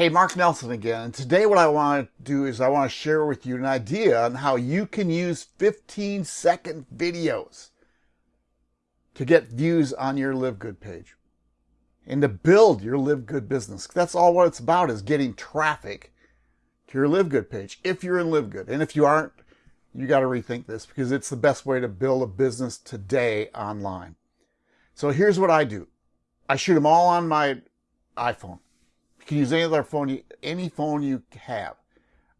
Hey, Mark Nelson again. And today what I want to do is I want to share with you an idea on how you can use 15 second videos to get views on your Live Good page and to build your Live Good business. That's all what it's about is getting traffic to your Live Good page if you're in Live Good. And if you aren't, you got to rethink this because it's the best way to build a business today online. So here's what I do. I shoot them all on my iPhone. Can use any other phone, any phone you have.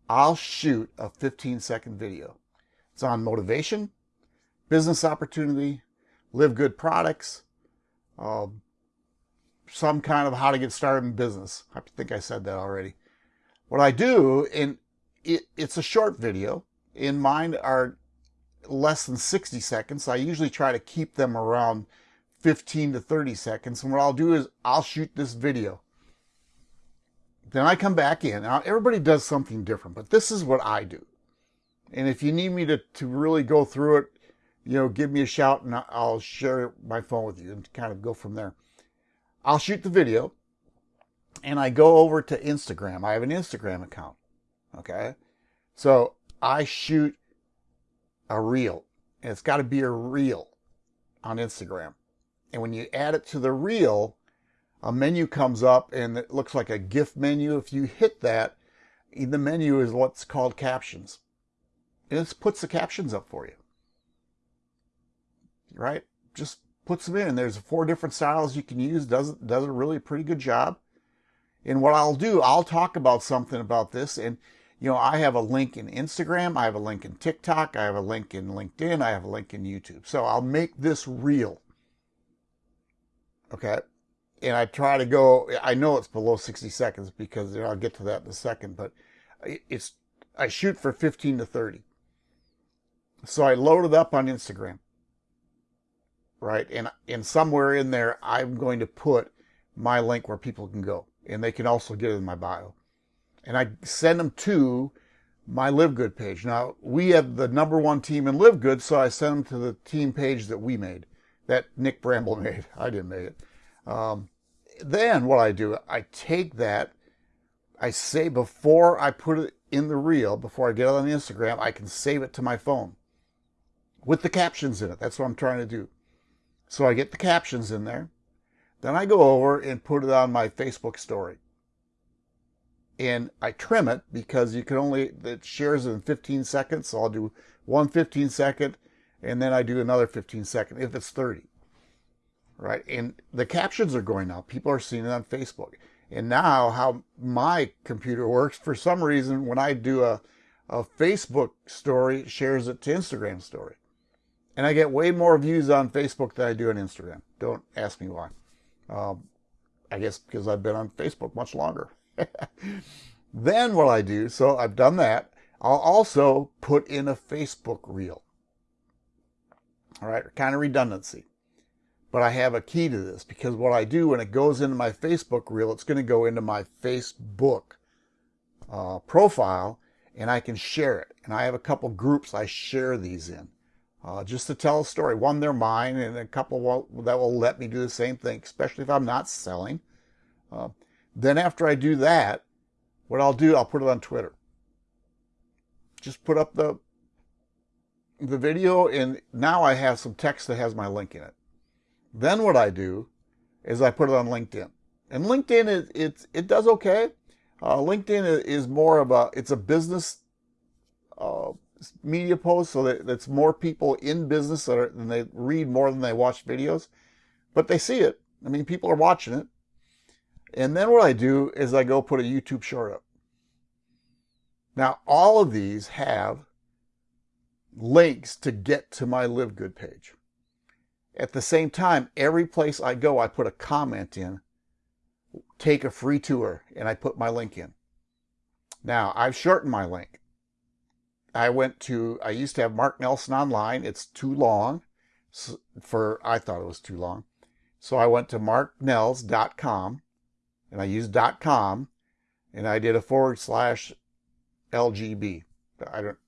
I'll shoot a 15 second video. It's on motivation, business opportunity, live good products, uh, some kind of how to get started in business. I think I said that already. What I do, and it, it's a short video. In mine are less than 60 seconds. I usually try to keep them around 15 to 30 seconds. And what I'll do is I'll shoot this video. Then I come back in. Now, everybody does something different, but this is what I do. And if you need me to, to really go through it, you know, give me a shout and I'll share my phone with you and kind of go from there. I'll shoot the video and I go over to Instagram. I have an Instagram account. Okay. So I shoot a reel and it's got to be a reel on Instagram. And when you add it to the reel, a menu comes up and it looks like a GIF menu. If you hit that, the menu is what's called captions. And it puts the captions up for you. Right? Just puts them in. There's four different styles you can use. Does, does a really pretty good job. And what I'll do, I'll talk about something about this. And, you know, I have a link in Instagram. I have a link in TikTok. I have a link in LinkedIn. I have a link in YouTube. So I'll make this reel. Okay and I try to go, I know it's below 60 seconds because I'll get to that in a second, but it's, I shoot for 15 to 30. So I load it up on Instagram, right? And, and somewhere in there, I'm going to put my link where people can go and they can also get it in my bio. And I send them to my Live Good page. Now we have the number one team in Live Good, so I send them to the team page that we made, that Nick Bramble made. I didn't make it. Um, then what I do, I take that, I say before I put it in the reel, before I get it on Instagram, I can save it to my phone with the captions in it. That's what I'm trying to do. So I get the captions in there. Then I go over and put it on my Facebook story. And I trim it because you can only, it shares in 15 seconds. So I'll do one 15 second and then I do another 15 second if it's 30 right? And the captions are going up. People are seeing it on Facebook. And now how my computer works, for some reason, when I do a, a Facebook story, shares it to Instagram story. And I get way more views on Facebook than I do on Instagram. Don't ask me why. Um, I guess because I've been on Facebook much longer. then what I do, so I've done that, I'll also put in a Facebook reel. All right, kind of redundancy. But I have a key to this because what I do when it goes into my Facebook reel, it's going to go into my Facebook uh, profile and I can share it. And I have a couple groups I share these in uh, just to tell a story. One, they're mine and a couple will, that will let me do the same thing, especially if I'm not selling. Uh, then after I do that, what I'll do, I'll put it on Twitter. Just put up the the video and now I have some text that has my link in it. Then what I do is I put it on LinkedIn. And LinkedIn, is, it, it does okay. Uh, LinkedIn is more of a, it's a business uh, media post, so that more people in business that are, they read more than they watch videos. But they see it. I mean, people are watching it. And then what I do is I go put a YouTube short up. Now, all of these have links to get to my Live Good page. At the same time, every place I go, I put a comment in, take a free tour, and I put my link in. Now, I've shortened my link. I went to, I used to have Mark Nelson online. It's too long for, I thought it was too long. So I went to marknells.com and I used .com and I did a forward slash LGB. I don't,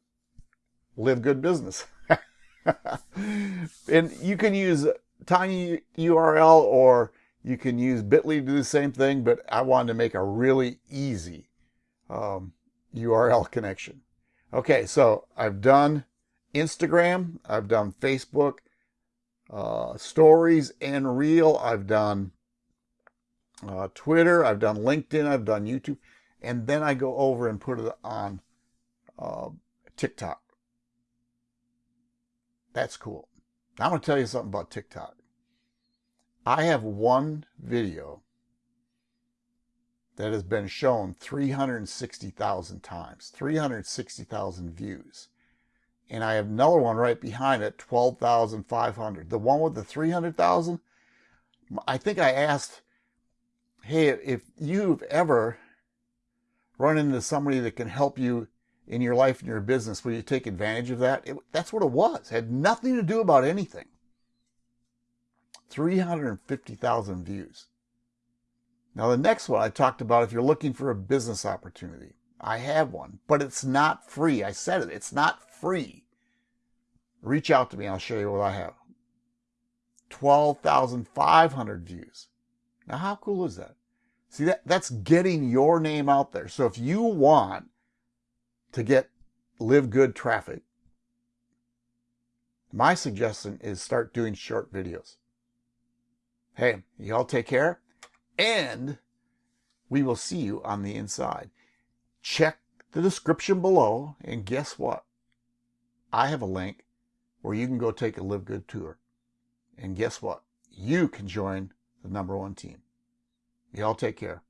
live good business. and you can use tiny URL or You can use Bitly to do the same thing, but I wanted to make a really easy um, URL connection. Okay, so I've done Instagram, I've done Facebook, uh, stories and reel. I've done uh, Twitter, I've done LinkedIn, I've done YouTube, and then I go over and put it on uh, TikTok. That's cool. I'm going to tell you something about TikTok. I have one video that has been shown 360,000 times, 360,000 views. And I have another one right behind it, 12,500. The one with the 300,000, I think I asked, hey, if you've ever run into somebody that can help you in your life and your business, will you take advantage of that? It, that's what it was. It had nothing to do about anything. 350,000 views. Now, the next one I talked about if you're looking for a business opportunity. I have one, but it's not free. I said it, it's not free. Reach out to me, I'll show you what I have. 12,500 views. Now, how cool is that? See, that, that's getting your name out there. So if you want to get live good traffic, my suggestion is start doing short videos. Hey, y'all take care and we will see you on the inside. Check the description below and guess what? I have a link where you can go take a Live Good tour. And guess what? You can join the number one team. Y'all take care.